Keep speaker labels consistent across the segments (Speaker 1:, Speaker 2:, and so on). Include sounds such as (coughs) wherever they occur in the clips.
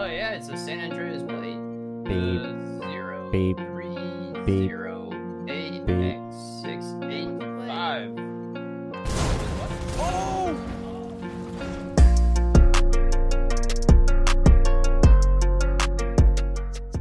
Speaker 1: Oh yeah, it's a San Andreas plate.
Speaker 2: Beep.
Speaker 1: Uh, zero
Speaker 2: Beep.
Speaker 1: three
Speaker 2: Beep.
Speaker 1: zero eight
Speaker 2: Beep.
Speaker 1: X six eight five.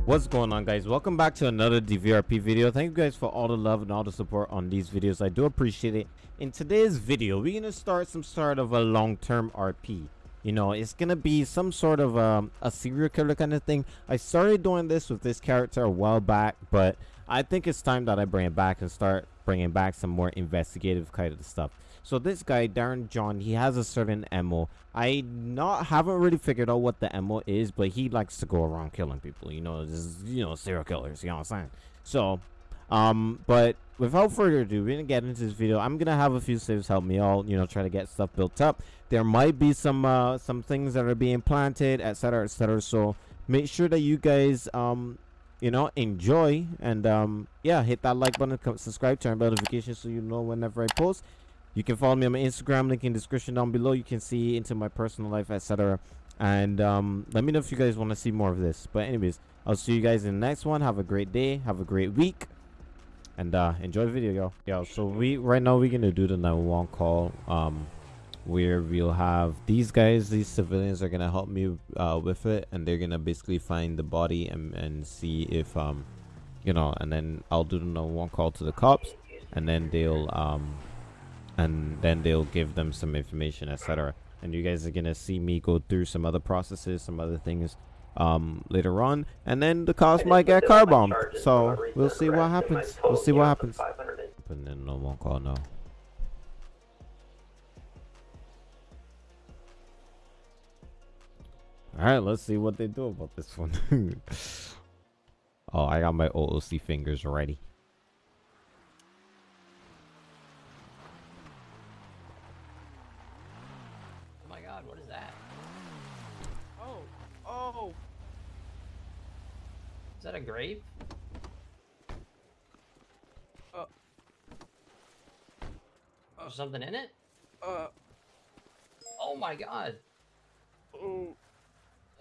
Speaker 2: What's going on guys? Welcome back to another DVRP video. Thank you guys for all the love and all the support on these videos. I do appreciate it. In today's video, we're gonna start some sort of a long-term RP. You know, it's gonna be some sort of um, a serial killer kind of thing. I started doing this with this character a while back, but I think it's time that I bring it back and start bringing back some more investigative kind of stuff. So this guy, Darren John, he has a certain MO. I not haven't really figured out what the MO is, but he likes to go around killing people. You know, you know, serial killers. You know what I'm saying? So, um, but without further ado, we're gonna get into this video. I'm gonna have a few saves help me all, you know, try to get stuff built up. There might be some uh some things that are being planted, etc., etc. So make sure that you guys um you know enjoy and um yeah hit that like button subscribe turn bell notifications so you know whenever i post you can follow me on my instagram link in description down below you can see into my personal life etc and um let me know if you guys want to see more of this but anyways i'll see you guys in the next one have a great day have a great week and uh enjoy the video yo yo so we right now we're gonna do the 911 call um where we'll have these guys these civilians are gonna help me uh, with it and they're gonna basically find the body and, and see if um you know and then i'll do the number one call to the cops and then they'll um and then they'll give them some information etc and you guys are gonna see me go through some other processes some other things um later on. And then the cops might get car bombed so we'll see what happens. We'll see what happens. putting in no one call now All right, let's see what they do about this one. (laughs) oh, I got my OOC fingers ready.
Speaker 1: Oh my god, what is that?
Speaker 3: Oh, oh,
Speaker 1: Is that a grave?
Speaker 3: Uh.
Speaker 1: Oh, something in it?
Speaker 3: uh,
Speaker 1: Oh my god.
Speaker 3: oh.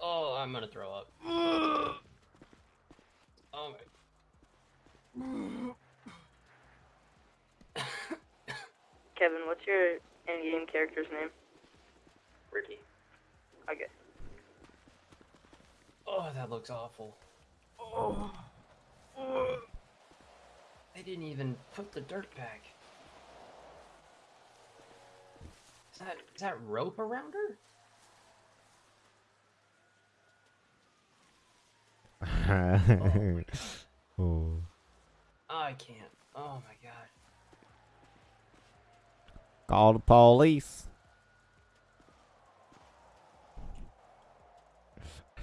Speaker 1: Oh, I'm gonna throw up. (sighs) Oh my. (coughs)
Speaker 4: Kevin, what's your in-game character's name?
Speaker 1: Ricky.
Speaker 4: Okay.
Speaker 1: Oh, that looks awful.
Speaker 3: Oh. Oh.
Speaker 1: They didn't even put the dirt back. Is that is that rope around her? (laughs)
Speaker 2: oh.
Speaker 1: Oh, I can't. Oh my god.
Speaker 2: Call the police.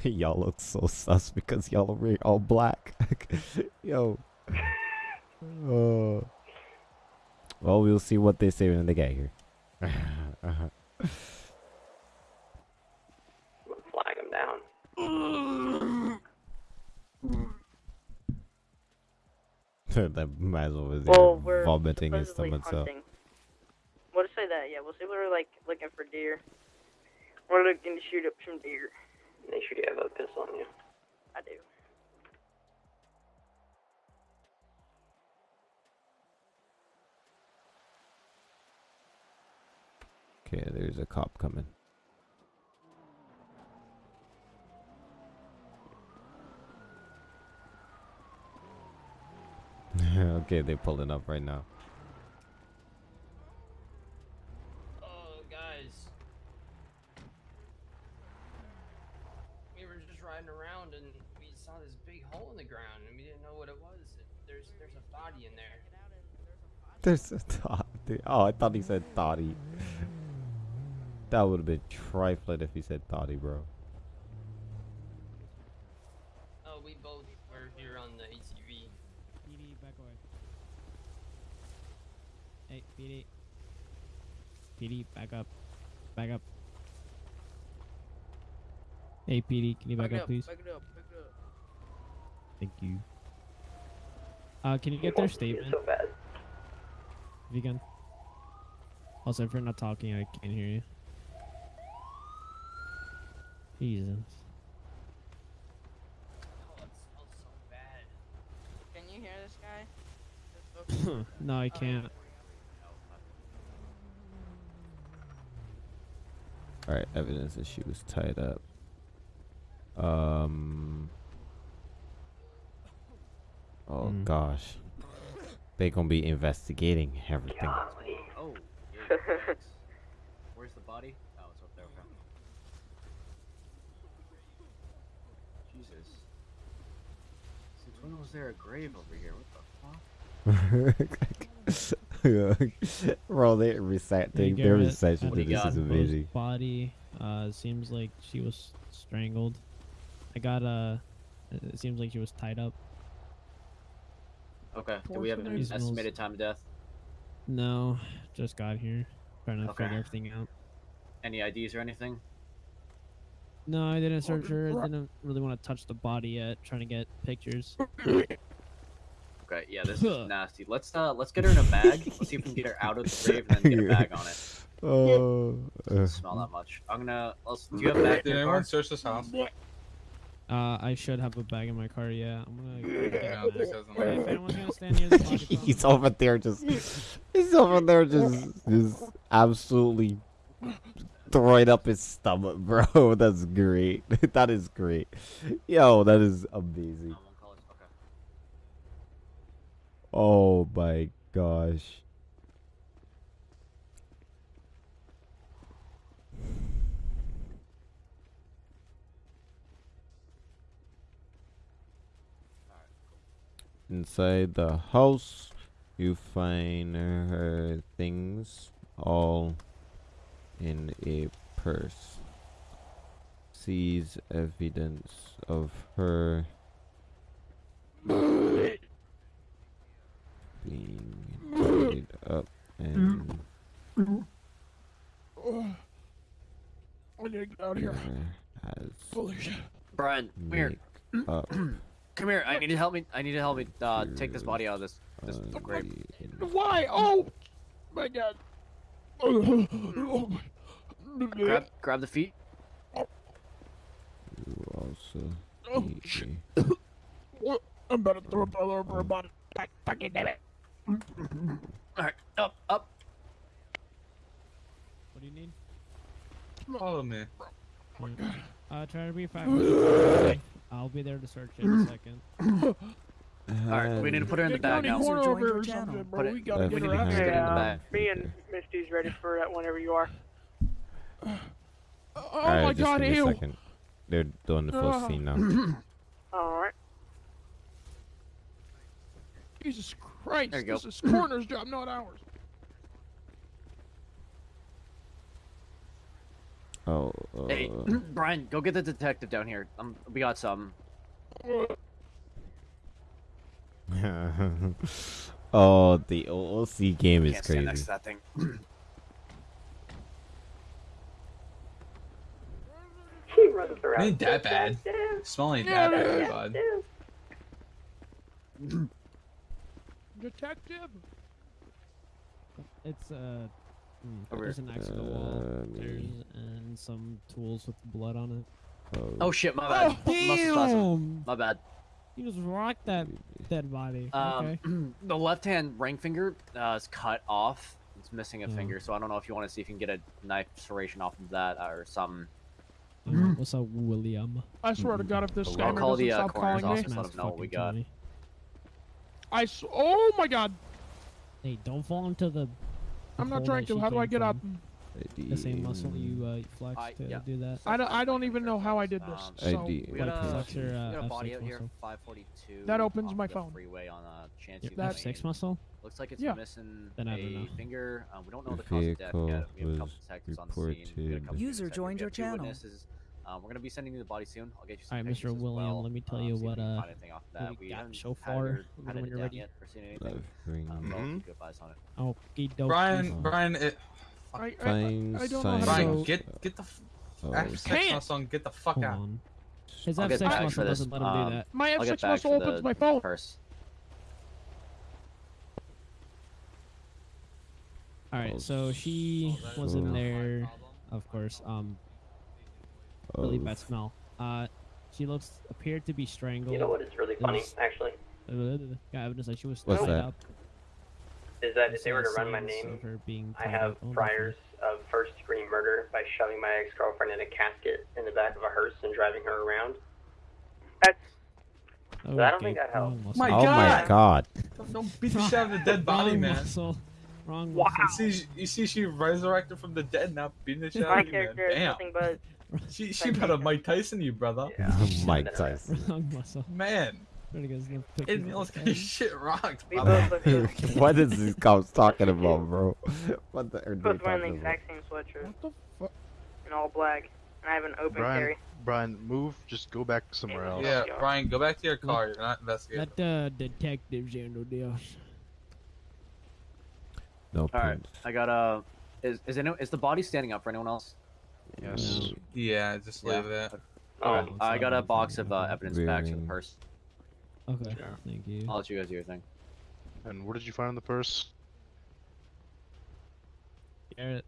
Speaker 2: (laughs) y'all look so sus because y'all are wearing all black. (laughs) Yo. Uh, (laughs) well, we'll see what they say when they get here. uh-huh.
Speaker 1: Flag him down.
Speaker 2: that man's over there
Speaker 4: Well, we're
Speaker 2: vomiting his
Speaker 4: supposedly
Speaker 2: stomach. So.
Speaker 4: hunting. We'll say that, yeah. We'll say we're like looking for deer. We're looking to shoot up some deer.
Speaker 1: Make sure you have a pistol on you.
Speaker 4: I do.
Speaker 2: Okay, there's a cop coming. (laughs) okay, they're pulling up right now.
Speaker 1: Oh, guys. We were just riding around and we saw this big hole in the ground and we didn't know what it was. There's there's a body in there.
Speaker 2: There's a toddy. Oh, I thought he said toddy. that would have been trifling if he said toddy, bro.
Speaker 1: Oh, we both were here on the ATV.
Speaker 5: PD, back away. Hey, PD. PD, back up. Back up. Hey, PD, can you back,
Speaker 3: it
Speaker 5: up, please?
Speaker 3: Back it up, back it up.
Speaker 5: Thank you. Uh, can you get their statement?
Speaker 1: So bad.
Speaker 5: If you can. Also, if you're not talking, I can't hear you. Jesus. Oh, so can you hear this guy? (laughs) No, I can't.
Speaker 2: Alright, evidence that she was tied up. Um... Oh
Speaker 5: Hmm.
Speaker 2: gosh, they gonna be investigating everything.
Speaker 6: Oh, yeah. (laughs) Where's the body? Oh, it's up there. Okay. Jesus. Since when was there a grave over here? What the fuck? (laughs)
Speaker 2: Bro, they recite
Speaker 5: Hey,
Speaker 2: thing. Their
Speaker 5: Garrett,
Speaker 2: reception
Speaker 5: at
Speaker 2: thing. This is
Speaker 6: proposed
Speaker 2: amazing.
Speaker 5: Body. Uh, seems like she was strangled. I got uh, it seems like she was tied up.
Speaker 6: Okay. Do we have an
Speaker 5: Reasonable.
Speaker 6: estimated time of death?
Speaker 5: No, just got here, trying to
Speaker 6: Okay.
Speaker 5: figure everything out.
Speaker 6: Any IDs or anything?
Speaker 5: No, I didn't search her. I (coughs) didn't really want to touch the body yet. Trying to get pictures. (coughs)
Speaker 6: Okay. Yeah, this is nasty. Let's uh, let's get her in a bag. Let's see if we can get her out of the grave and then get a bag on it. (laughs)
Speaker 2: Oh, uh,
Speaker 6: Doesn't smell that much. I'm gonna. Let's, do you have a bag in
Speaker 7: Did
Speaker 6: your
Speaker 7: anyone
Speaker 6: car?
Speaker 7: search this house?
Speaker 5: Uh, I should have a bag in my car. Yeah, I'm gonna. go get
Speaker 7: Yeah,
Speaker 5: a (laughs)
Speaker 7: this
Speaker 5: bag.
Speaker 7: doesn't
Speaker 5: Hey,
Speaker 7: work.
Speaker 5: if anyone's gonna stand near the
Speaker 2: he's over there just. He's over there just, just absolutely throwing up his stomach, bro. (laughs) That's great. (laughs) that is great. Yo, that is amazing.
Speaker 6: One call is- okay.
Speaker 2: Oh my gosh. Inside the house, you find her things all in a purse. Sees evidence of her being tied up and
Speaker 3: I need to get out of here.
Speaker 2: has
Speaker 3: Holy shit.
Speaker 6: Brian, come here.
Speaker 2: make up (clears throat)
Speaker 6: Come here. I need to help me. I need to help me uh, take this body out of this. this
Speaker 2: on
Speaker 6: grave.
Speaker 3: Why? Oh my god.
Speaker 6: Grab, grab the feet.
Speaker 2: You also
Speaker 3: Oh, shit. (coughs) I'm about to throw up all over a body. God fucking damn it.
Speaker 6: All right, up, up.
Speaker 5: What do you need?
Speaker 7: Follow me. Oh my god.
Speaker 5: Uh, try to be five minutes. I'll be there to search it in a second. (coughs)
Speaker 6: All right, we need to put her in the
Speaker 3: Get
Speaker 6: bag now.
Speaker 3: corner over
Speaker 8: joined
Speaker 3: here
Speaker 8: channel.
Speaker 6: Put it-
Speaker 3: We gotta
Speaker 2: Left
Speaker 3: get
Speaker 6: we
Speaker 3: her
Speaker 6: need to
Speaker 3: out.
Speaker 6: just get in the
Speaker 4: uh,
Speaker 6: bag.
Speaker 4: me and Misty's ready for that whenever you are.
Speaker 3: Oh
Speaker 2: Alright,
Speaker 3: my
Speaker 2: just
Speaker 3: god,
Speaker 2: give me a
Speaker 3: ew.
Speaker 2: second. They're doing the full
Speaker 3: Ah.
Speaker 2: scene now. (coughs)
Speaker 4: Alright.
Speaker 3: Jesus Christ.
Speaker 6: There you go.
Speaker 3: This is coroner's job, not ours.
Speaker 2: Oh, uh,
Speaker 6: Hey, (clears throat) Brian, go get the detective down here. Um, we got some. (laughs)
Speaker 2: oh, the OOC game is
Speaker 6: Can't next
Speaker 2: crazy.
Speaker 6: to that thing. (clears throat)
Speaker 4: She runs around.
Speaker 7: Ain't that bad. Smell ain't that bad, bud.
Speaker 3: Detective.
Speaker 5: It's uh,
Speaker 6: Over
Speaker 5: there's an axe in the wall.
Speaker 2: Uh,
Speaker 5: There's and some tools with blood on it.
Speaker 6: Oh shit, my bad.
Speaker 5: Oh,
Speaker 6: Must have saw some-
Speaker 5: damn!
Speaker 6: My bad.
Speaker 5: You just rocked that dead body.
Speaker 6: Um,
Speaker 5: okay. (clears throat)
Speaker 6: the left hand ring finger uh, is cut off. It's missing a
Speaker 5: Yeah.
Speaker 6: finger, so I don't know if you want to see if you can get a knife serration off of that or something.
Speaker 5: Um, what's up, William?
Speaker 3: I swear to God, if this
Speaker 6: I'll
Speaker 3: scammer
Speaker 6: call
Speaker 3: doesn't
Speaker 6: the, uh,
Speaker 3: stop
Speaker 6: coroner's
Speaker 3: calling me,
Speaker 6: office. let
Speaker 5: Nice
Speaker 6: him know what we
Speaker 5: fucking
Speaker 6: got.
Speaker 5: Tony.
Speaker 3: I s- oh my God,
Speaker 5: Hey, don't fall into the. The
Speaker 3: I'm not
Speaker 5: hole
Speaker 3: trying to. How do I get up?
Speaker 5: The same muscle you uh, flex
Speaker 6: I-
Speaker 5: to
Speaker 6: yeah.
Speaker 5: do that.
Speaker 3: I don't, I don't even know how I did this.
Speaker 6: Um,
Speaker 3: So
Speaker 2: ID.
Speaker 6: We got
Speaker 5: Like
Speaker 6: a,
Speaker 5: flex your,
Speaker 6: we
Speaker 5: uh,
Speaker 6: got a body
Speaker 5: F6
Speaker 6: out here, 542.
Speaker 3: That opens my phone.
Speaker 6: Freeway on uh, Chance
Speaker 5: Your F6 muscle?
Speaker 6: Looks like it's
Speaker 3: Yeah.
Speaker 6: missing
Speaker 5: Then I don't
Speaker 6: a finger. Um, we don't know
Speaker 2: The
Speaker 6: the cause of death
Speaker 2: vehicle
Speaker 6: yet. We have a couple
Speaker 2: was
Speaker 6: detectives on the scene. A
Speaker 8: User joined your channel.
Speaker 6: witnesses. Um, we're gonna be sending you the body soon. I'll get you some
Speaker 5: Alright, Mr.
Speaker 6: as
Speaker 5: William,
Speaker 6: well.
Speaker 5: let me tell
Speaker 6: um,
Speaker 5: you what, uh,
Speaker 6: find anything off of
Speaker 5: what
Speaker 6: that.
Speaker 5: we
Speaker 6: We
Speaker 5: got
Speaker 6: haven't
Speaker 5: so
Speaker 6: had
Speaker 5: far,
Speaker 6: her-
Speaker 5: when
Speaker 6: it
Speaker 5: you're
Speaker 6: down
Speaker 5: ready.
Speaker 6: yet or seen anything.
Speaker 2: Left ring.
Speaker 6: Um,
Speaker 7: mm-hmm.
Speaker 6: keep on it.
Speaker 5: Okie dokie.
Speaker 7: Brian, Brian, it,
Speaker 3: I, I, I, I don't know how to
Speaker 7: Brian,
Speaker 3: go. So-
Speaker 7: get get the f-
Speaker 2: Oh,
Speaker 7: F6
Speaker 3: Can't.
Speaker 7: muscle and get the fuck
Speaker 5: Hold
Speaker 7: out.
Speaker 5: on. His F6 muscle doesn't let him
Speaker 6: um,
Speaker 5: do that.
Speaker 3: My F6 muscle opens my phone.
Speaker 6: purse.
Speaker 5: Alright, so she was in there, of course. Um, really bad smell. Uh, she looks appeared to be strangled.
Speaker 4: You know what is really funny,
Speaker 5: There's-
Speaker 4: actually?
Speaker 5: Got evidence that she was
Speaker 2: What's
Speaker 5: tied
Speaker 2: that?
Speaker 5: up.
Speaker 8: is that if they were to run my name,
Speaker 5: of her being
Speaker 8: I have
Speaker 5: up, oh,
Speaker 8: priors of first degree murder by shoving my ex girlfriend in a casket in the back of a hearse and driving her around.
Speaker 4: That's
Speaker 5: Oh,
Speaker 8: I don't think that helps.
Speaker 5: wrong
Speaker 7: My
Speaker 5: muscle.
Speaker 2: oh my
Speaker 7: God.
Speaker 2: god.
Speaker 7: Don't, don't beat the shit out of the dead (laughs) body,
Speaker 5: Wrong
Speaker 7: man.
Speaker 5: muscle. Wrong
Speaker 7: You
Speaker 5: muscle.
Speaker 7: see, you see, she resurrected from the dead, now beating the (laughs) shit out of you, man.
Speaker 4: character is nothing but
Speaker 7: She, (laughs) she better Mike Tyson you, brother.
Speaker 8: Yeah.
Speaker 2: Mike Tyson.
Speaker 5: Wrong (laughs) muscle.
Speaker 7: Man,
Speaker 5: Pretty good. Gonna pick
Speaker 7: it
Speaker 5: you
Speaker 7: was
Speaker 5: up,
Speaker 7: getting
Speaker 5: okay?
Speaker 7: shit rocked,
Speaker 4: we
Speaker 7: brother.
Speaker 4: both look (laughs) good.
Speaker 2: what is these cops talking about, bro? What the are they
Speaker 4: Both wearing the
Speaker 2: talking about?
Speaker 4: exact same sweatshirt
Speaker 3: What the fuck?
Speaker 4: in all black, and I have an open
Speaker 9: Brian,
Speaker 4: carry.
Speaker 9: Brian, move. Just go back somewhere else.
Speaker 7: Yeah, Brian, go back to your car. You're not investigating.
Speaker 5: Let the detectives handle this.
Speaker 2: No
Speaker 6: All right. I got uh, is is any, is the body standing up for anyone else?
Speaker 9: Yes.
Speaker 7: Yeah, just
Speaker 6: Yeah.
Speaker 7: leave it.
Speaker 8: Oh,
Speaker 6: Okay, I got a box of uh, evidence bags in the purse.
Speaker 5: Okay.
Speaker 9: Yeah.
Speaker 5: Thank you.
Speaker 6: I'll let you guys do your thing.
Speaker 9: And what did you find in the purse?
Speaker 5: Garrett,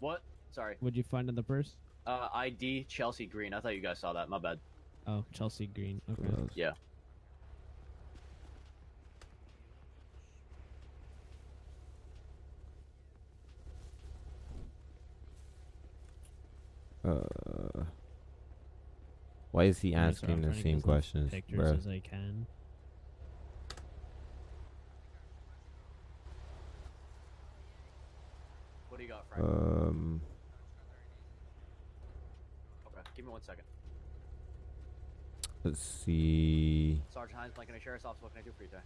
Speaker 6: What? Sorry.
Speaker 5: what'd you find in the purse?
Speaker 6: Uh, ID Chelsea Green. I thought you guys saw that. My bad.
Speaker 5: Oh, Chelsea Green. Okay.
Speaker 6: Yeah.
Speaker 2: Uh, why is he asking the same
Speaker 5: get as much
Speaker 2: questions,
Speaker 5: Pictures
Speaker 2: bro?
Speaker 5: as I can.
Speaker 6: What do you got, Frank?
Speaker 2: Um,
Speaker 6: okay, give me one second.
Speaker 2: let's see.
Speaker 6: Sergeant Hines, Blaine County Sheriff's Office. What can I do for you today?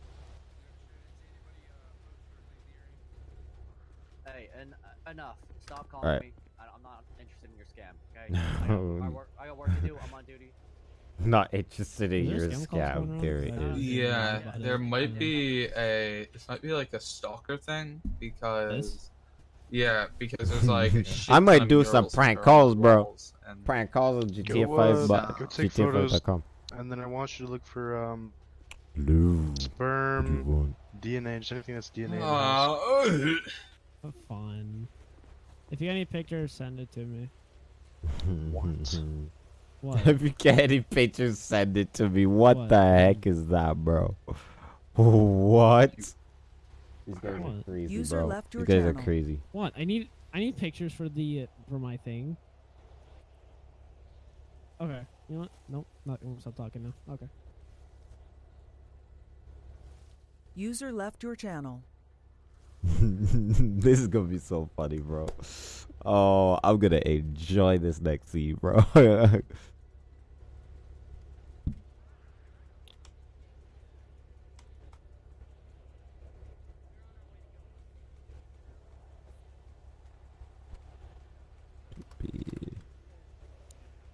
Speaker 6: Hey, en- uh, enough. Stop calling
Speaker 2: Alright.
Speaker 6: me. I- I'm not interested in your scam. Okay. (laughs) I got, I, work, I got work to do. I'm on duty. (laughs)
Speaker 2: Not interested in your
Speaker 5: scam calls
Speaker 2: scam.
Speaker 5: around?
Speaker 2: There it
Speaker 5: I don't
Speaker 2: is.
Speaker 5: know
Speaker 7: Yeah, there might be a. This might be like a stalker thing because.
Speaker 5: This?
Speaker 7: Yeah, because there's (laughs) like.
Speaker 2: I might do some prank calls, bro. Prank calls on GTA
Speaker 9: Go,
Speaker 2: 5,
Speaker 9: uh,
Speaker 2: but
Speaker 9: go take
Speaker 2: GTA
Speaker 9: photos.
Speaker 2: 5.com.
Speaker 9: And then I want you to look for um
Speaker 2: Blue. What do you
Speaker 9: sperm,
Speaker 2: want?
Speaker 9: DNA, just anything that's DNA. in.
Speaker 7: Uh,
Speaker 5: fun. If you got any pictures, send it to me.
Speaker 9: What? (laughs)
Speaker 5: What?
Speaker 2: If you get any pictures, send it to me. What,
Speaker 5: What?
Speaker 2: the heck is that, bro? What? These guys are crazy,
Speaker 10: User
Speaker 2: bro.
Speaker 10: left
Speaker 2: These guys are crazy.
Speaker 5: What? I need I need pictures for the uh, for my thing. Okay. You know what? Nope. Not gonna stop talking now. Okay.
Speaker 10: User left your channel. (laughs)
Speaker 2: this is gonna be so funny, bro. Oh, I'm gonna enjoy this next scene, bro. (laughs)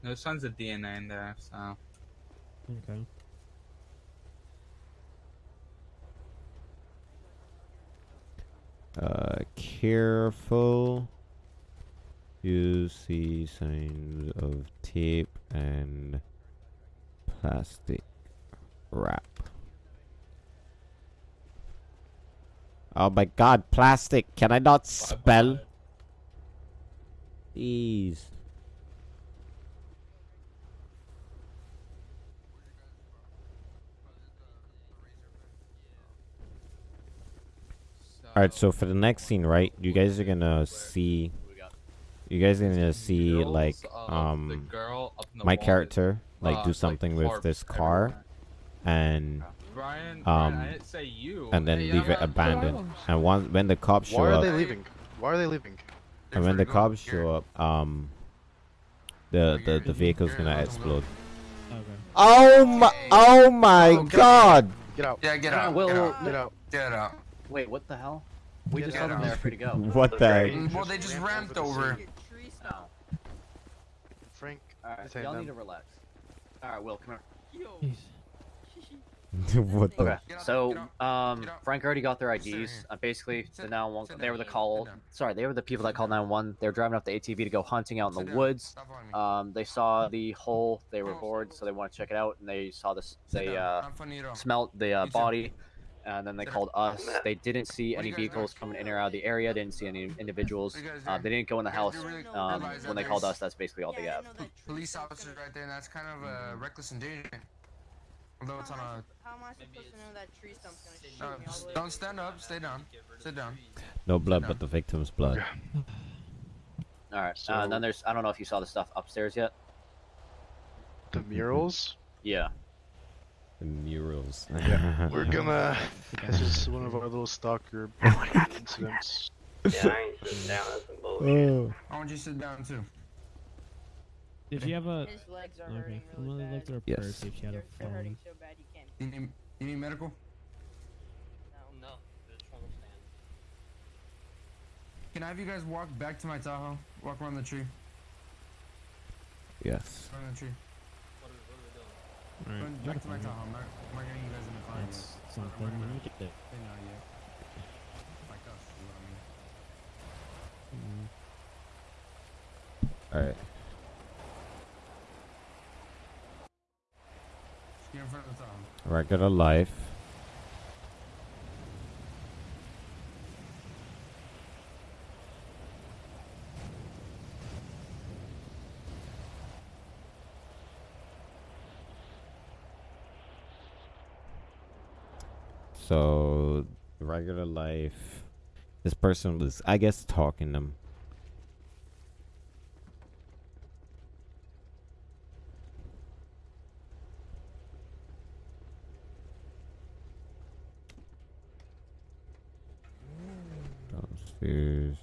Speaker 7: There's tons of DNA in there, so.
Speaker 5: Okay.
Speaker 2: Uh, careful. You see signs of tape and plastic wrap. Oh my god, plastic. Can I not spell? Jeez. Alright, so for the next scene, right? You guys are gonna see. You guys are gonna see like um
Speaker 7: girl up in the
Speaker 2: my character like do something with this car, and
Speaker 7: Brian, Brian, I
Speaker 2: um
Speaker 7: didn't say you.
Speaker 2: and then leave it abandoned. And once when the cops show up,
Speaker 9: Why are they leaving? Why are they leaving?
Speaker 2: and when the cops show up, um, the the the vehicle's gonna explode. Oh my! Oh my God!
Speaker 9: Get out.
Speaker 11: Yeah, get out.
Speaker 6: Will,
Speaker 11: get
Speaker 6: Will,
Speaker 11: out.
Speaker 9: Get out.
Speaker 11: Get out.
Speaker 6: Wait, what the hell? We
Speaker 9: Get
Speaker 6: just told them
Speaker 11: out.
Speaker 6: they're free to go. (laughs)
Speaker 2: What the heck?
Speaker 11: Well, they just ramped over.
Speaker 6: Oh.
Speaker 9: Frank.
Speaker 6: Alright, y'all need to relax. Alright, Will, come here. (laughs)
Speaker 2: What the?
Speaker 6: Okay, so um. Frank already got their IDs. Uh, basically, the
Speaker 11: Sit-
Speaker 6: 911. They were the call. Sorry, they were the people that called 911. They were driving off the ATV to go hunting out in the woods.
Speaker 11: Stop on me.
Speaker 6: Um, they saw the hole. They were bored, so they want to check it out. And they saw this. They uh,
Speaker 11: Not funny at all.
Speaker 6: smelt the uh, body, and then they called us. They didn't see any vehicles coming in or out of the area. Didn't see any individuals.
Speaker 11: What do you guys
Speaker 6: Uh, they didn't go in the house. Um, when they called us, that's basically all they have.
Speaker 11: Police officers right there, that's kind of uh, reckless endangerment. Although it's on a.
Speaker 4: How am I supposed to know that tree stump's gonna shoot
Speaker 11: Uh,
Speaker 4: me all the way?
Speaker 11: don't stand up. Stay down. Sit down.
Speaker 2: No blood, but the victim's blood.
Speaker 6: All right. uh, and then there's I don't know if you saw the stuff upstairs yet.
Speaker 9: The murals?
Speaker 6: Yeah.
Speaker 2: The murals. (laughs)
Speaker 9: Yeah, we're (laughs) gonna. This is one of our little stalker (laughs) oh incidents.
Speaker 8: Yeah, I ain't sitting down. That's some bullshit.
Speaker 2: Oh.
Speaker 11: I want you to sit down too.
Speaker 5: Did you have a?
Speaker 4: His legs are
Speaker 5: Okay,
Speaker 4: hurting
Speaker 5: I'm gonna look
Speaker 4: bad.
Speaker 5: through her
Speaker 2: Yes.
Speaker 5: purse if she had a
Speaker 4: They're, they're hurting so bad he can't.
Speaker 11: You need, you need medical?
Speaker 1: No, just want to stand.
Speaker 11: Can I have you guys walk back to my Tahoe? Walk around the tree.
Speaker 2: Yes.
Speaker 11: Around the tree.
Speaker 1: What are, what are we doing?
Speaker 5: Alright,
Speaker 11: Run back to my Tahoe. I'm not, I'm not getting you guys in the car.
Speaker 5: That's something. Let me get it.
Speaker 11: They know yet. Like us, is what I mean.
Speaker 5: Mm.
Speaker 2: All right.
Speaker 11: Just get in front of the Tahoe.
Speaker 2: Regular life. So, regular life. This person was, I guess, talking them. Downstairs.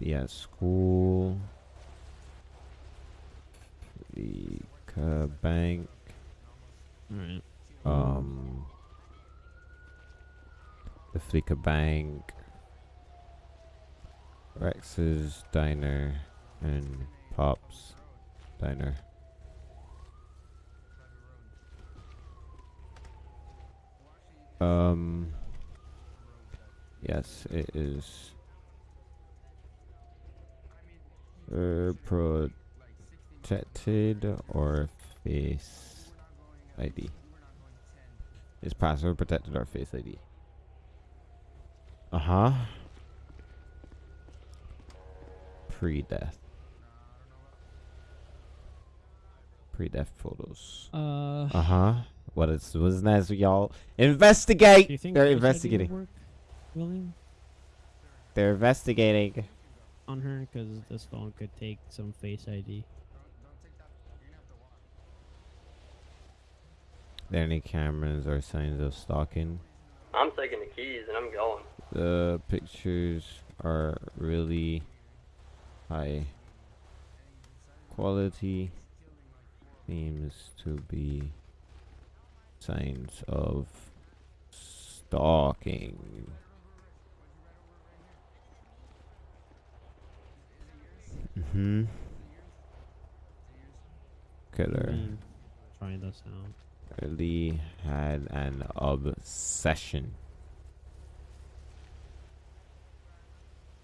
Speaker 2: Yeah, school. The uh, bank.
Speaker 5: Alright.
Speaker 2: Um. The Fleeca Bank. Rex's Diner. And Pop's Diner. Um. Yes, it is. Uh, protected or face ID. Is password protected or face ID? Uh huh. Pre death. Pre death photos.
Speaker 5: Uh.
Speaker 2: Uh huh. What is what's nice y'all investigate?
Speaker 5: Do you think
Speaker 2: They're
Speaker 5: Face
Speaker 2: investigating.
Speaker 5: Work, William,
Speaker 2: They're investigating.
Speaker 5: on her because this phone could take some Face ID.
Speaker 2: there any cameras or signs of stalking?
Speaker 8: I'm taking the keys and I'm going.
Speaker 2: The pictures are really high quality. Seems to be signs of stalking. Mm-hmm. Killer
Speaker 5: Mm, Try this out.
Speaker 2: really had an obsession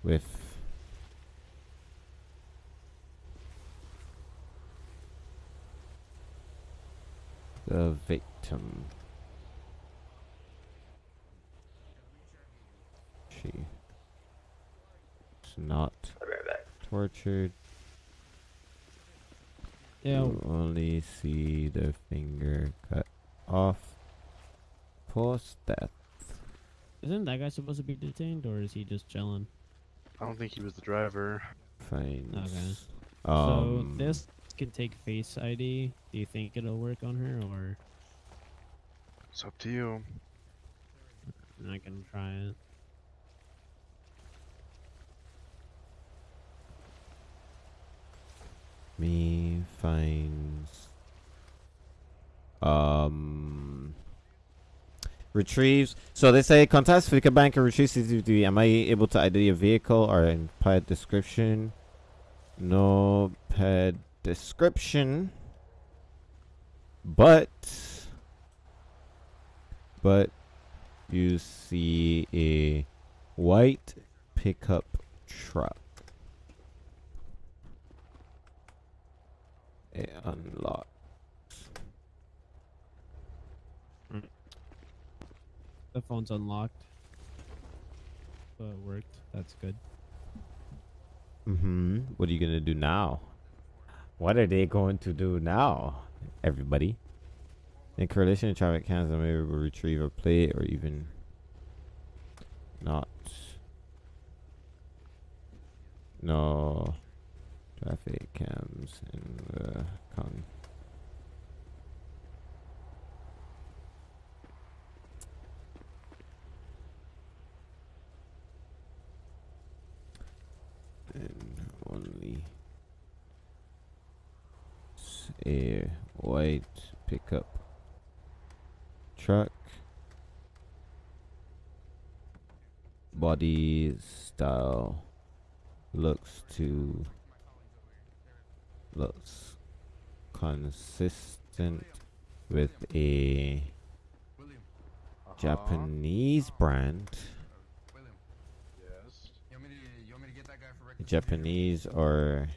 Speaker 2: with the victim. She is not
Speaker 8: right
Speaker 2: tortured.
Speaker 5: Yeah.
Speaker 2: You only see the finger cut off post death.
Speaker 5: Isn't that guy supposed to be detained or is he just chilling?
Speaker 9: I don't think he was the driver.
Speaker 2: Finds.
Speaker 5: Okay.
Speaker 2: Um,
Speaker 5: so this can take Face ID. Do you think it'll work on her or
Speaker 9: It's up to you.
Speaker 5: I can try it?
Speaker 2: me finds um retrieves so they say contacts Fleeca bank and retrieves CCTV. Am I able to ID a vehicle or in pet description? No pet description. But but you see a white pickup truck. It unlocks.
Speaker 5: The phone's unlocked. So it worked. That's good.
Speaker 2: Mm-hmm. What are you gonna do now? What are they going to do now, everybody? In correlation to traffic cams, I'm able to retrieve a plate or even not. No traffic cams in the county. And only a white pickup truck. Body style looks to looks consistent with a uh-huh. Japanese brand
Speaker 9: Yes.
Speaker 11: You want me to, you want me to get that guy for record?
Speaker 2: Japanese or
Speaker 9: It's whatever you want to do. I just want it on my or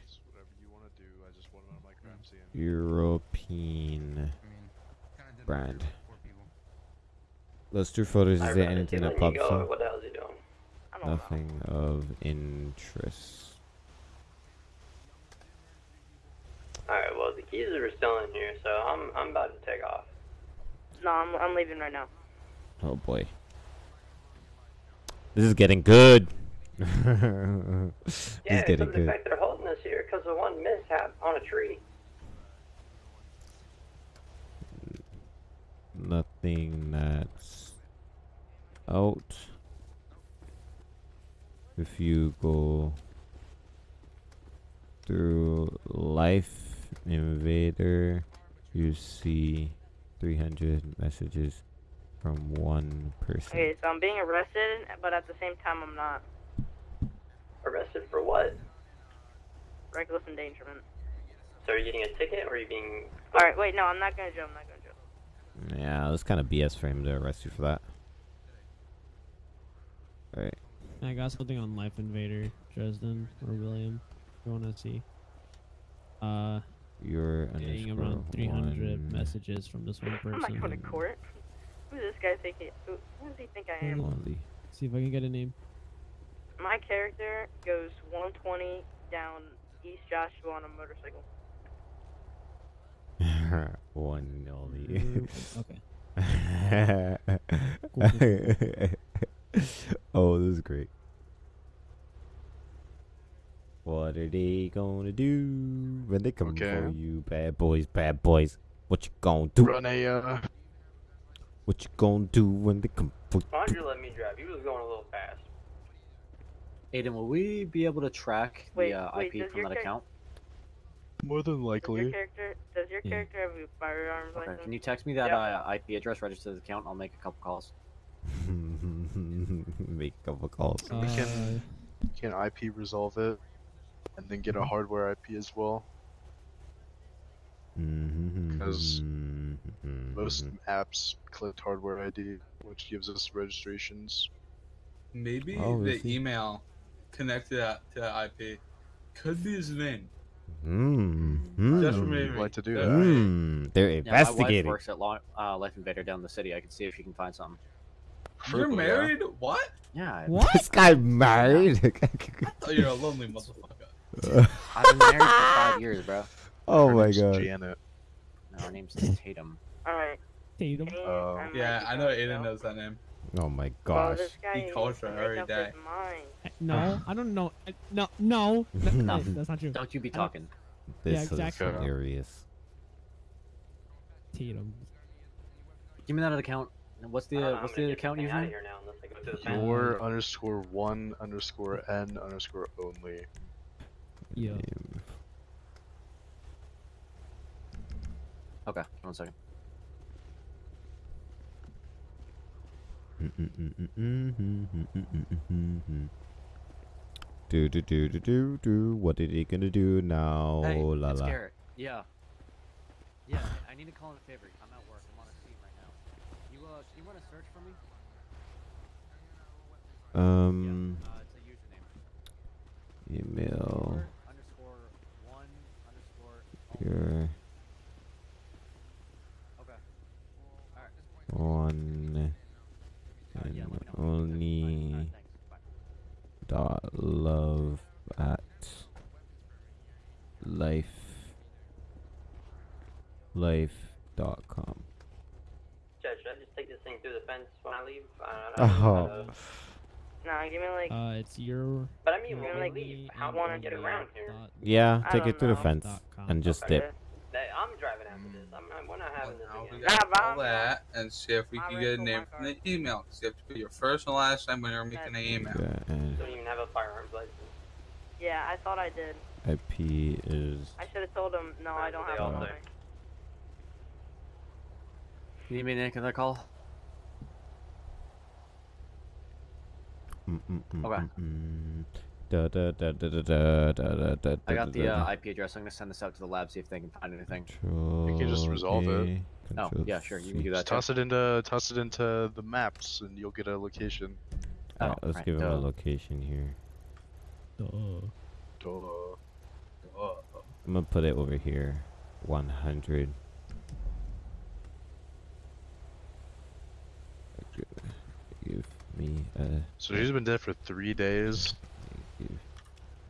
Speaker 9: seeing.
Speaker 2: European
Speaker 11: I mean, kind of did
Speaker 2: brand.
Speaker 11: that for people.
Speaker 2: Those two photos, is there anything that pops up?
Speaker 8: What the hell is he doing?
Speaker 4: Know.
Speaker 2: Nothing of interest.
Speaker 8: Alright, well the keys are still in here, so I'm I'm about to take off.
Speaker 4: No, I'm I'm leaving right now.
Speaker 2: Oh boy. This is getting good. This
Speaker 8: Yeah,
Speaker 2: is
Speaker 8: except
Speaker 2: getting
Speaker 8: the
Speaker 2: good.
Speaker 8: fact they're holding us here because of one mishap on a tree.
Speaker 2: Nothing that's out. If you go through Life Invader, you see 300 messages from one person.
Speaker 4: Okay, so I'm being arrested, but at the same time I'm not.
Speaker 8: Arrested for what?
Speaker 4: Reckless endangerment.
Speaker 8: So are you getting a ticket or are you being
Speaker 4: All right, wait, no, I'm not going to jail. I'm not going to jail.
Speaker 2: Yeah, that's kind of BS for him to arrest you for that. Alright.
Speaker 5: I got something on Life Invader, Dresden or William. If you want to see. Uh,
Speaker 2: You're
Speaker 5: getting around 300
Speaker 2: one,
Speaker 5: messages from this one person.
Speaker 4: I'm not going to court. Who does this guy think he? Who, who does he think I am?
Speaker 2: Only.
Speaker 5: See if I can get a name.
Speaker 4: My character goes 120 down East Joshua on a motorcycle. (laughs)
Speaker 2: one and only.
Speaker 5: okay. (laughs)
Speaker 2: oh, this is great. What are they gonna do when they come
Speaker 9: Okay.
Speaker 2: for you, bad boys, bad boys? What you gonna do?
Speaker 9: Run a uh,
Speaker 2: What you gonna do when they come for
Speaker 8: Why don't
Speaker 2: you?
Speaker 8: you let me drive? He was going a little fast.
Speaker 6: Aiden, will we be able to track
Speaker 4: Wait,
Speaker 6: the uh,
Speaker 4: wait,
Speaker 6: IP from that account?
Speaker 9: more than
Speaker 4: Does your
Speaker 9: likely.
Speaker 4: character does your
Speaker 5: Yeah.
Speaker 4: character have a firearms
Speaker 6: Okay.
Speaker 4: license?
Speaker 6: Can you text me that
Speaker 8: Yeah.
Speaker 6: uh, IP address registered to the account? I'll make a couple calls. (laughs)
Speaker 2: Make a couple calls.
Speaker 9: We can-
Speaker 5: Uh,
Speaker 9: Can IP resolve it, and then get a hardware IP as well. Because Most apps collect hardware ID, which gives us registrations.
Speaker 7: Maybe
Speaker 2: Oh,
Speaker 7: the
Speaker 2: is he?
Speaker 7: email connected that to that IP could be his name.
Speaker 2: Mm,
Speaker 7: Just
Speaker 2: mm,
Speaker 7: for me.
Speaker 9: like to do that.
Speaker 2: mm, they're
Speaker 6: Yeah, my wife
Speaker 2: investigating.
Speaker 6: works at Lo- uh, Life Invader down the city. I can see if she can find something.
Speaker 7: You're
Speaker 9: Preferably, yeah.
Speaker 7: married? What?
Speaker 6: Yeah,
Speaker 5: what? (laughs)
Speaker 2: this guy married? (laughs)
Speaker 7: Oh, you're a lonely motherfucker. (laughs)
Speaker 6: I've been married for five years, bro.
Speaker 2: oh
Speaker 9: Her
Speaker 2: my
Speaker 9: name's
Speaker 2: god.
Speaker 9: Janet.
Speaker 6: No, her name's Tatum.
Speaker 4: All right.
Speaker 5: Tatum.
Speaker 9: Oh.
Speaker 7: Yeah, I know
Speaker 4: going
Speaker 7: Aiden knows that name.
Speaker 2: Oh my
Speaker 4: Well,
Speaker 2: gosh.
Speaker 4: this guy
Speaker 7: He calls
Speaker 4: needs to
Speaker 7: her
Speaker 4: make
Speaker 7: every
Speaker 4: up
Speaker 7: day.
Speaker 4: his mind.
Speaker 5: No, I don't know. I- No, no, no, (laughs)
Speaker 6: No.
Speaker 5: that's not true.
Speaker 6: Don't you be talking.
Speaker 2: This
Speaker 5: yeah,
Speaker 2: is
Speaker 5: exactly.
Speaker 2: hilarious.
Speaker 5: Tatum.
Speaker 6: Give me that account. What's the
Speaker 8: I
Speaker 6: uh, what's the
Speaker 8: get
Speaker 6: account
Speaker 8: this thing out
Speaker 6: username?
Speaker 8: here now unless I go to the bank.
Speaker 9: Your underscore one underscore n underscore only.
Speaker 5: Yeah.
Speaker 6: Okay, one second.
Speaker 2: Do do do do do do. What are they gonna do now?
Speaker 6: Hey,
Speaker 2: la la.
Speaker 6: Garrett. Yeah. Yeah, I need to call in a favor. I'm at work. I'm on a scene right now. You uh, can you run a search for me?
Speaker 2: Um,
Speaker 6: yeah. It's a username.
Speaker 2: email
Speaker 6: underscore one Okay. All right
Speaker 2: and only dot love at life life dot com.
Speaker 8: Judge, should I just take this thing through the fence when I leave? I
Speaker 2: oh.
Speaker 4: No, give me like.
Speaker 5: Uh, it's your.
Speaker 8: But I mean, when I leave, how want to get around here?
Speaker 2: Yeah, take it through the fence and just dip.
Speaker 8: That- I'm driving after this. I'm not, we're not having this
Speaker 7: Now we
Speaker 8: again.
Speaker 7: got
Speaker 4: Nah,
Speaker 7: all that and see if we can get a name from the email. 'cause you have to put your first and last name when you're making an email.
Speaker 2: Yeah,
Speaker 8: Don't even have a firearms license.
Speaker 4: Yeah, I thought I did.
Speaker 2: IP is
Speaker 4: I should have told him. No, I don't have
Speaker 8: all
Speaker 4: one.
Speaker 8: say.
Speaker 6: You need me to make another call?
Speaker 2: Mm, mm, mm,
Speaker 6: Okay.
Speaker 2: Da, da, da, da, da, da, da, da,
Speaker 6: I got the uh, IP address. I'm gonna send this out to the lab see if they can find anything.
Speaker 9: You can just resolve it.
Speaker 6: Oh, yeah, sure, you can do that too.
Speaker 9: toss it into toss it into the maps, and you'll get a location.
Speaker 2: Alright, let's
Speaker 6: right,
Speaker 2: give him a location here.
Speaker 5: Duh.
Speaker 9: Duh.
Speaker 2: I'm gonna put it over here. 100. Give me a.
Speaker 9: So he's been dead for three days.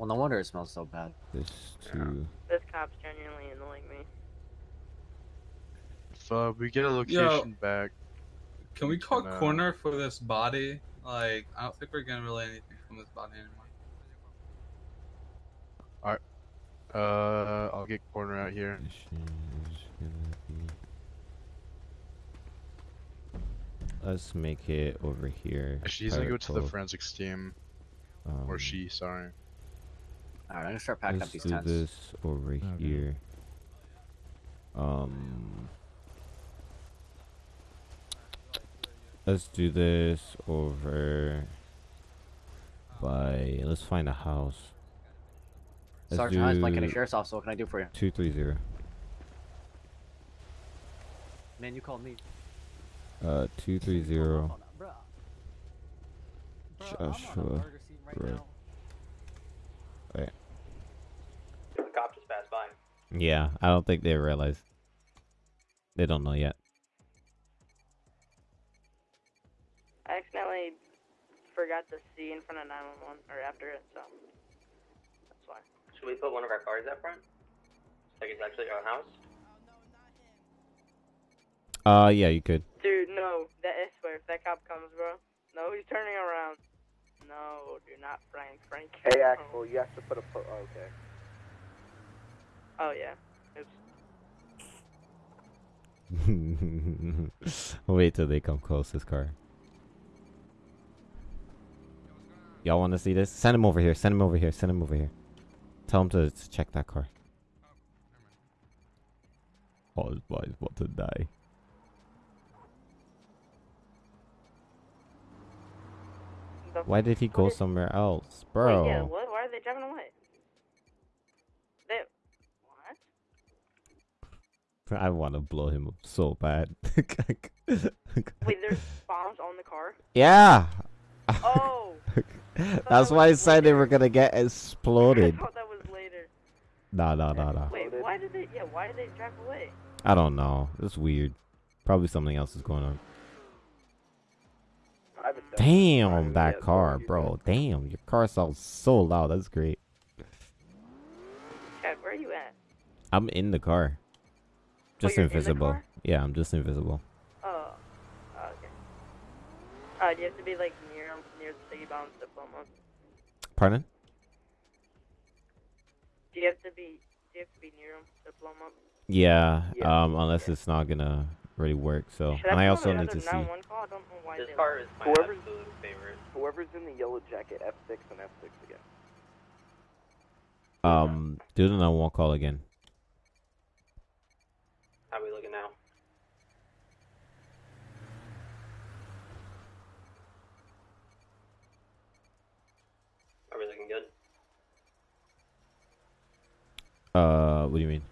Speaker 2: Give
Speaker 6: Well, no wonder it smells so bad.
Speaker 2: this to.
Speaker 4: This cop's genuinely annoying me.
Speaker 9: If uh, we get a location back,
Speaker 7: Can we call
Speaker 9: No.
Speaker 7: corner for this body? Like, I don't think we're getting really anything from this body anymore. Alright.
Speaker 9: Uh, I'll get corner out here.
Speaker 2: Mission is gonna be- Let's make it over here.
Speaker 9: She's gonna go to the
Speaker 2: Particle.
Speaker 9: forensics team,
Speaker 2: Um,
Speaker 9: or she. Sorry.
Speaker 6: All right, I'm gonna start packing
Speaker 2: let's
Speaker 6: up these
Speaker 2: do
Speaker 6: tents.
Speaker 2: this over here. Um. Let's do this over by. Let's find a house. Let's
Speaker 6: Sergeant Hines, Mike County
Speaker 2: do
Speaker 6: Sheriff's Office. What can I do for you?
Speaker 2: Two three zero.
Speaker 6: Man, you called me.
Speaker 2: Uh, two three zero.
Speaker 6: Bruh.
Speaker 2: Joshua. Road. Wait.
Speaker 8: The cop just passed by.
Speaker 2: Yeah, I don't think they realize. They don't know yet.
Speaker 4: I accidentally forgot the C in front of 911 or after it, so that's why.
Speaker 8: Should we put one of our cars up front? Like it's actually our house?
Speaker 2: Uh, yeah, you could.
Speaker 4: Dude, no, that I swear, if that cop comes, bro, no, he's turning around. No, do not Frank, Frank.
Speaker 12: Hey, Axel, you have to put a po- oh, okay.
Speaker 4: Oh yeah. Oops. (laughs)
Speaker 2: Wait till they come close. This car. Y'all want to see this? Send him over here. Send him over here. Send him over here. Tell him to, to check that car. Oh, his boy's about to die. Why did he go
Speaker 4: is-
Speaker 2: somewhere else,
Speaker 4: Wait,
Speaker 2: bro?
Speaker 4: yeah, what? Why are they driving away? They. What?
Speaker 2: I want to blow him up so bad. (laughs)
Speaker 4: Wait, there's bombs on the car?
Speaker 2: yeah.
Speaker 4: Oh! (laughs)
Speaker 2: That's why I said they were gonna get (laughs) exploded.
Speaker 4: I thought that was later.
Speaker 2: Nah, nah, nah, nah.
Speaker 4: Wait, why did they? Yeah, why did they drive away?
Speaker 2: I don't know. It's weird. Probably something else is going on.
Speaker 12: I have a
Speaker 2: Damn, that car, bro. Damn, your car sounds so loud. That's great.
Speaker 4: Chad, where are you at?
Speaker 2: I'm in the car. Just
Speaker 4: you're in
Speaker 2: invisible.
Speaker 4: car?
Speaker 2: Yeah, I'm just invisible.
Speaker 4: Oh. oh okay. Uh, do you have to be like near near the city bombs diploma?
Speaker 2: Pardon?
Speaker 4: Do you have to be? Do you have to be near them diploma?
Speaker 2: Yeah,
Speaker 4: Yeah.
Speaker 2: um, unless it's not gonna really work. So,
Speaker 4: Should
Speaker 2: and I
Speaker 4: put
Speaker 2: also need to see.
Speaker 4: call? I don't know why
Speaker 8: This car is my
Speaker 12: Whoever's-
Speaker 8: absolute favorite.
Speaker 12: Whoever's in the yellow jacket, F6 and F6 again.
Speaker 2: Um, do the 911 call again.
Speaker 8: How we looking now? Are we looking good?
Speaker 2: Uh, what do you mean?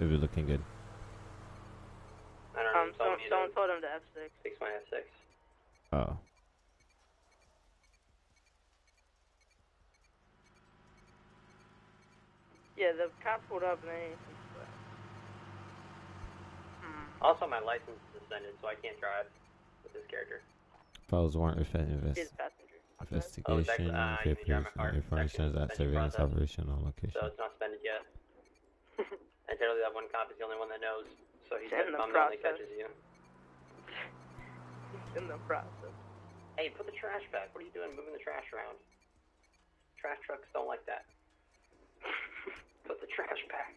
Speaker 2: If you're looking good.
Speaker 8: I don't know.
Speaker 4: Um, someone, someone told him to F6.
Speaker 8: Six my F6.
Speaker 2: Oh.
Speaker 4: Yeah, the cop pulled up and they. Hmm.
Speaker 8: Also, my license is suspended, so I can't drive with this character.
Speaker 2: Files warrant if
Speaker 4: He's
Speaker 2: invest
Speaker 4: passenger.
Speaker 8: Oh, it's actually-
Speaker 2: investigation.
Speaker 8: uh, you can drive
Speaker 2: papers,
Speaker 8: my car.
Speaker 2: information is that surveillance operation on location.
Speaker 8: So it's not suspended yet. And generally, that one cop is the only one that knows, so he's
Speaker 4: In the
Speaker 8: bummed out he
Speaker 4: process.
Speaker 8: catches you.
Speaker 4: In the process.
Speaker 8: Hey, put the trash back. What are you doing moving the trash around? Trash trucks don't like that. (laughs) put the trash back.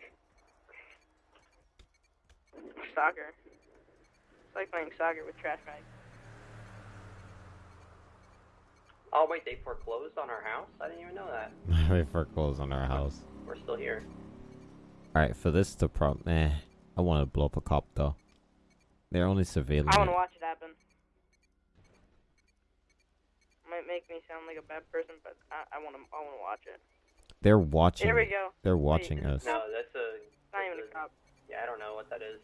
Speaker 4: Soccer. It's like playing soccer with trash bags.
Speaker 8: Oh wait, they foreclosed on our house? I didn't even know that. (laughs)
Speaker 2: we foreclosed on our house.
Speaker 8: We're still here.
Speaker 2: Alright, for this to prob eh. I want to blow up a cop though. They're only surveilling.
Speaker 4: I want to watch it happen. Might make me sound like a bad person, but I, I want to. I want to watch it.
Speaker 2: They're watching.
Speaker 4: Here we go.
Speaker 2: They're
Speaker 4: Wait,
Speaker 2: watching us.
Speaker 8: No, that's a.
Speaker 4: It's not even a cop.
Speaker 8: Yeah, I don't know what that is.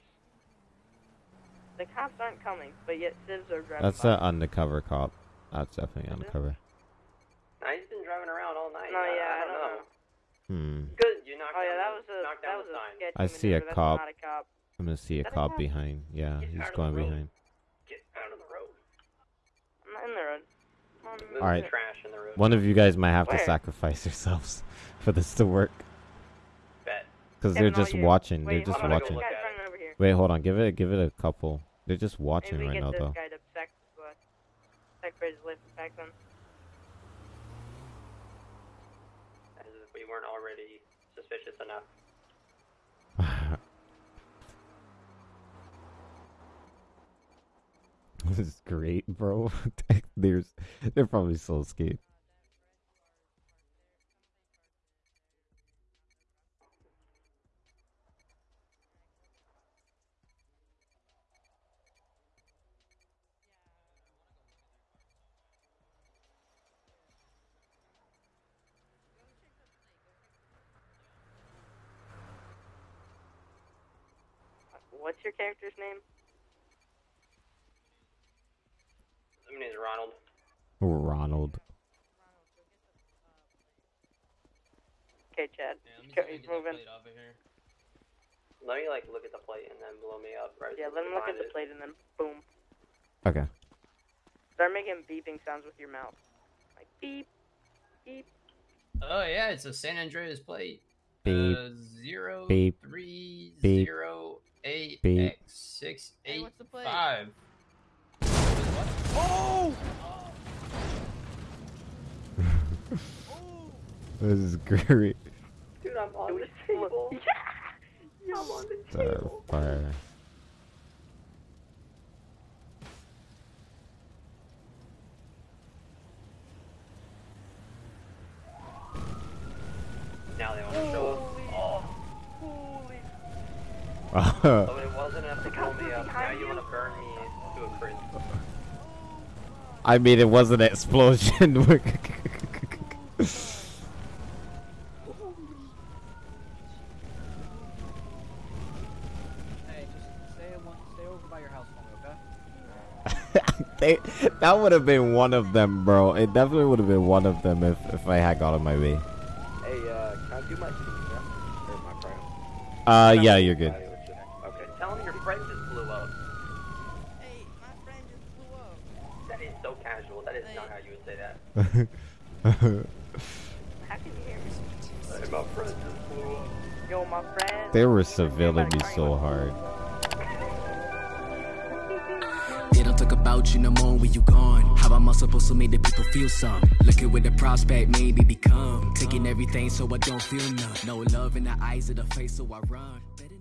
Speaker 4: The cops aren't coming, but yet civs are driving
Speaker 2: That's an undercover cop. That's definitely undercover.
Speaker 8: Nah, he's been driving around all night.
Speaker 4: No,
Speaker 8: I,
Speaker 4: yeah,
Speaker 8: I
Speaker 4: I
Speaker 8: don't
Speaker 4: don't
Speaker 8: know.
Speaker 2: Hmm.
Speaker 8: Good, you knocked
Speaker 4: Oh yeah, that was a
Speaker 8: knocked
Speaker 4: that
Speaker 8: down
Speaker 4: was
Speaker 8: the
Speaker 4: a
Speaker 8: sign.
Speaker 4: sketchy
Speaker 2: I see a.
Speaker 4: That's
Speaker 2: cop.
Speaker 4: not a cop.
Speaker 2: I'm gonna see a
Speaker 4: Is that a
Speaker 2: cop
Speaker 4: cop?
Speaker 2: behind. Yeah,
Speaker 8: Get
Speaker 2: he's
Speaker 8: out of the
Speaker 2: going
Speaker 8: road.
Speaker 2: behind.
Speaker 8: Get out of the road.
Speaker 4: I'm not in the road. I'm on
Speaker 2: Alright.
Speaker 8: trash in the road.
Speaker 2: One of you guys might have to sacrifice (laughs) yourselves for this to work.
Speaker 8: Bet.
Speaker 2: Because they're
Speaker 4: all
Speaker 2: just
Speaker 4: you.
Speaker 2: watching.
Speaker 4: Wait,
Speaker 2: They're just
Speaker 8: I'm gonna go
Speaker 2: watching.
Speaker 8: look
Speaker 4: This
Speaker 8: at
Speaker 4: running over here.
Speaker 2: Wait, hold on. Give it. Give it a couple. They're just watching
Speaker 4: Maybe we
Speaker 2: right
Speaker 4: get
Speaker 2: now,
Speaker 4: this
Speaker 2: though.
Speaker 4: guy to sex, uh, separate his lips back then.
Speaker 8: As if we weren't already suspicious enough. (sighs)
Speaker 2: this is great, bro. (laughs) There's, they're probably so scared.
Speaker 4: What's your character's name?
Speaker 8: My name's Ronald.
Speaker 2: Ronald.
Speaker 4: Okay, Chad.
Speaker 1: Yeah, let me
Speaker 4: Go-
Speaker 1: see if
Speaker 4: he's
Speaker 1: get that
Speaker 4: moving.
Speaker 1: plate off here.
Speaker 8: Let me like look at the plate and then blow me up right.
Speaker 4: Yeah,
Speaker 8: as
Speaker 4: let
Speaker 8: soon
Speaker 4: him look
Speaker 8: I
Speaker 4: at the
Speaker 8: it.
Speaker 4: plate and then boom.
Speaker 2: Okay.
Speaker 4: Start making beeping sounds with your mouth. Like beep, beep.
Speaker 1: Oh yeah, it's a San Andreas plate.
Speaker 2: Beep.
Speaker 1: Uh, zero
Speaker 2: Beep.
Speaker 1: three
Speaker 2: Beep.
Speaker 1: zero eight
Speaker 2: Beep.
Speaker 1: X six
Speaker 4: Hey, what's the plate?
Speaker 1: five.
Speaker 3: Oh! (laughs)
Speaker 2: This is great.
Speaker 8: Dude, I'm on the table. (laughs)
Speaker 4: Yeah.
Speaker 8: I'm on the
Speaker 2: uh,
Speaker 8: table.
Speaker 2: fire.
Speaker 8: Now they want to show up. (laughs) Oh, it wasn't enough to blow me up. Now you want to burn me to a crisp.
Speaker 2: I mean, it was an explosion. (laughs)
Speaker 13: Stay, over by your house for okay? (laughs)
Speaker 2: they, that would have been one of them, bro. It definitely would have been one of them if, if I had got on my way.
Speaker 12: Hey, uh, can I do my yeah? My?
Speaker 2: Uh, yeah, you're good.
Speaker 12: Okay.
Speaker 8: Tell him your friend just blew up. Hey, my friend just blew up. That is so casual. That is not how you would say that.
Speaker 4: How can you hear me?
Speaker 8: Hey, my friend just blew up.
Speaker 4: Yo, my friend.
Speaker 2: they were surveilling me so hard. (laughs)
Speaker 14: They don't talk about you no more when you gone. How am I supposed to make the people feel some? Looking with the prospect, maybe become. Taking everything so I don't feel none. No love in the eyes of the face, so I run. Better